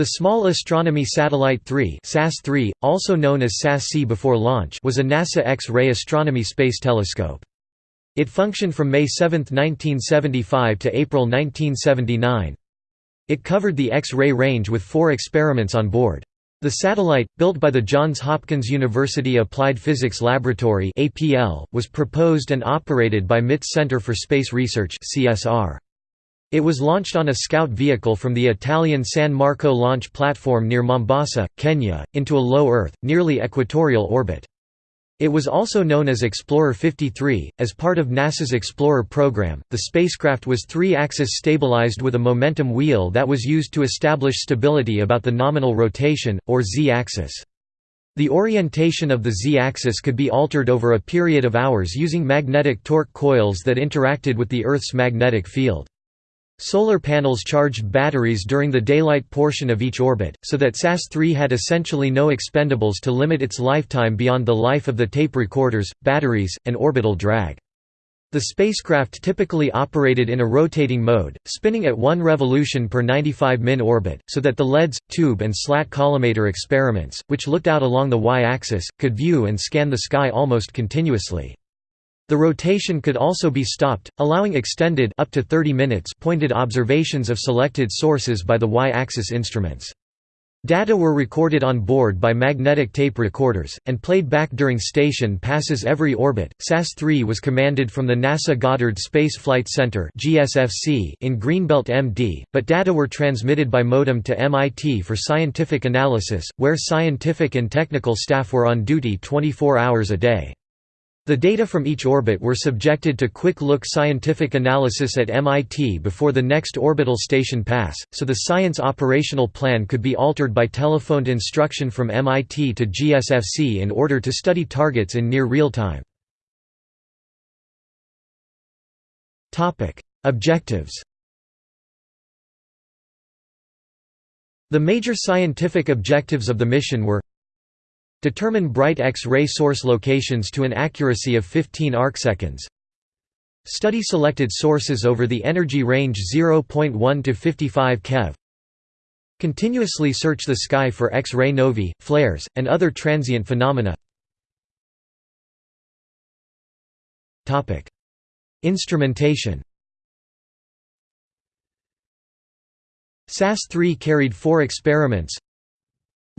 The Small Astronomy Satellite 3 SAS-3, also known as SAS-C before launch was a NASA X-ray astronomy space telescope. It functioned from May 7, 1975 to April 1979. It covered the X-ray range with four experiments on board. The satellite, built by the Johns Hopkins University Applied Physics Laboratory was proposed and operated by MIT's Center for Space Research CSR. It was launched on a scout vehicle from the Italian San Marco launch platform near Mombasa, Kenya, into a low Earth, nearly equatorial orbit. It was also known as Explorer 53. As part of NASA's Explorer program, the spacecraft was three axis stabilized with a momentum wheel that was used to establish stability about the nominal rotation, or z axis. The orientation of the z-axis could be altered over a period of hours using magnetic torque coils that interacted with the Earth's magnetic field. Solar panels charged batteries during the daylight portion of each orbit, so that SAS-3 had essentially no expendables to limit its lifetime beyond the life of the tape recorders, batteries, and orbital drag. The spacecraft typically operated in a rotating mode, spinning at one revolution per 95 min orbit, so that the LEDs, tube and slat collimator experiments, which looked out along the y-axis, could view and scan the sky almost continuously. The rotation could also be stopped, allowing extended up to 30 minutes pointed observations of selected sources by the y-axis instruments. Data were recorded on board by magnetic tape recorders, and played back during station passes every orbit. SAS-3 was commanded from the NASA Goddard Space Flight Center in Greenbelt MD, but data were transmitted by modem to MIT for scientific analysis, where scientific and technical staff were on duty 24 hours a day. The data from each orbit were subjected to quick-look scientific analysis at MIT before the next orbital station pass, so the science operational plan could be altered by telephoned instruction from MIT to GSFC in order to study targets in near real time. Objectives The major scientific objectives of the mission were Determine bright X-ray source locations to an accuracy of 15 arcseconds. Study selected sources over the energy range 0.1 to 55 keV. Continuously search the sky for X-ray novae, flares, and other transient phenomena. Topic: Instrumentation SAS-3 carried four experiments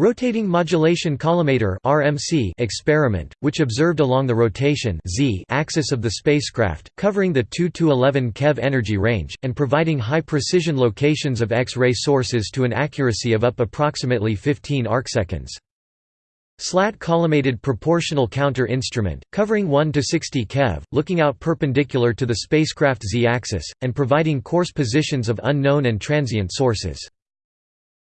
Rotating Modulation Collimator (RMC) experiment, which observed along the rotation z axis of the spacecraft, covering the 2 to 11 keV energy range and providing high-precision locations of X-ray sources to an accuracy of up approximately 15 arcseconds. Slat collimated proportional counter instrument, covering 1 to 60 keV, looking out perpendicular to the spacecraft z-axis, and providing coarse positions of unknown and transient sources.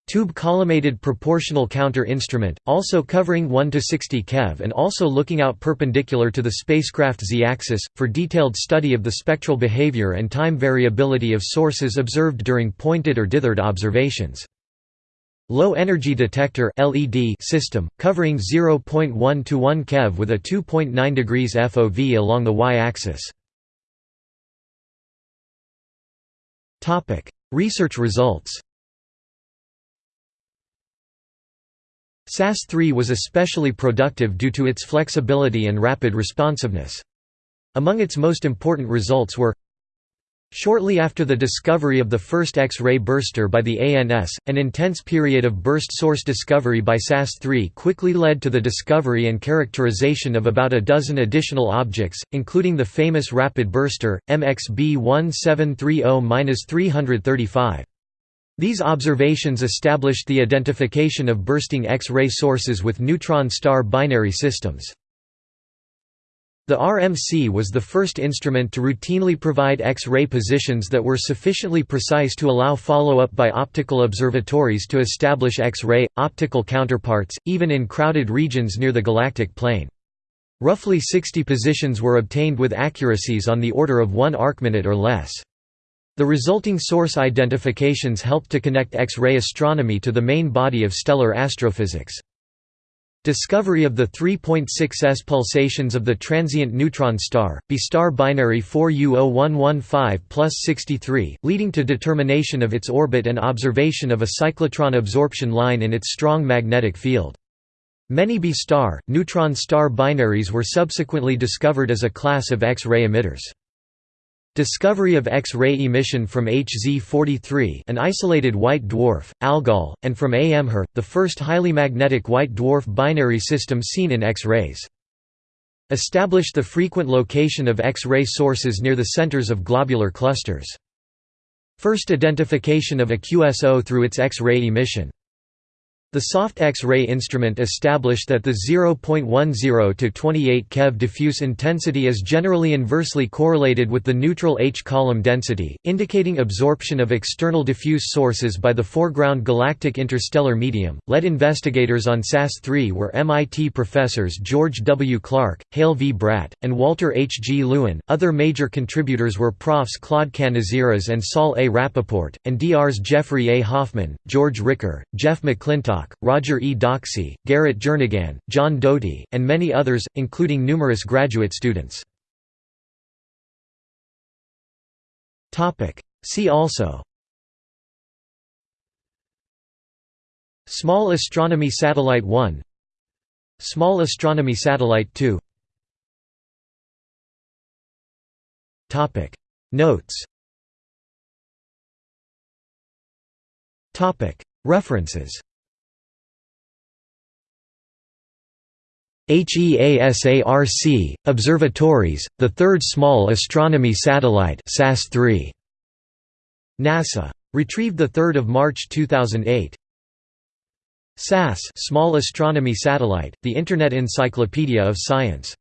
Tube collimated proportional counter instrument, also covering 1 to 60 keV and also looking out perpendicular to the spacecraft z-axis, for detailed study of the spectral behavior and time variability of sources observed during pointed or dithered observations. Low energy detector LED system, covering 0.1 to 1 keV with a 2.9 degrees FOV along the y-axis. Research results SAS-3 was especially productive due to its flexibility and rapid responsiveness. Among its most important results were Shortly after the discovery of the first X-ray burster by the ANS, an intense period of burst source discovery by SAS-3 quickly led to the discovery and characterization of about a dozen additional objects, including the famous rapid burster, MXB 1730-335. These observations established the identification of bursting X-ray sources with neutron star binary systems. The RMC was the first instrument to routinely provide X-ray positions that were sufficiently precise to allow follow-up by optical observatories to establish X-ray, optical counterparts, even in crowded regions near the galactic plane. Roughly 60 positions were obtained with accuracies on the order of 1 arcminute or less. The resulting source identifications helped to connect X-ray astronomy to the main body of stellar astrophysics. Discovery of the 3.6s pulsations of the transient neutron star, B star binary 4U0115 plus 63, leading to determination of its orbit and observation of a cyclotron absorption line in its strong magnetic field. Many B star, neutron star binaries were subsequently discovered as a class of X-ray emitters. Discovery of X-ray emission from HZ43 an isolated white dwarf, Algol, and from AM Her, the first highly magnetic white dwarf binary system seen in X-rays. Established the frequent location of X-ray sources near the centers of globular clusters. First identification of a QSO through its X-ray emission. The soft X-ray instrument established that the 0.10 to 28 keV diffuse intensity is generally inversely correlated with the neutral H-column density, indicating absorption of external diffuse sources by the foreground galactic interstellar medium. Led investigators on SAS-3 were MIT professors George W. Clark, Hale V. Bradt, and Walter H. G. Lewin. Other major contributors were Profs. Claude Canizares and Saul A. Rappaport, and Drs. Jeffrey A. Hoffman, George Ricker, Jeff McClintock, Roger E. Doxsey, Garrett Jernigan, John Doty, and many others, including numerous graduate students. See also Small Astronomy Satellite 1 Small Astronomy Satellite 2 Notes References HEASARC, Observatories, the third Small Astronomy Satellite SAS-3. NASA. Retrieved 3 March 2008. SAS Small Astronomy Satellite, the Internet Encyclopedia of Science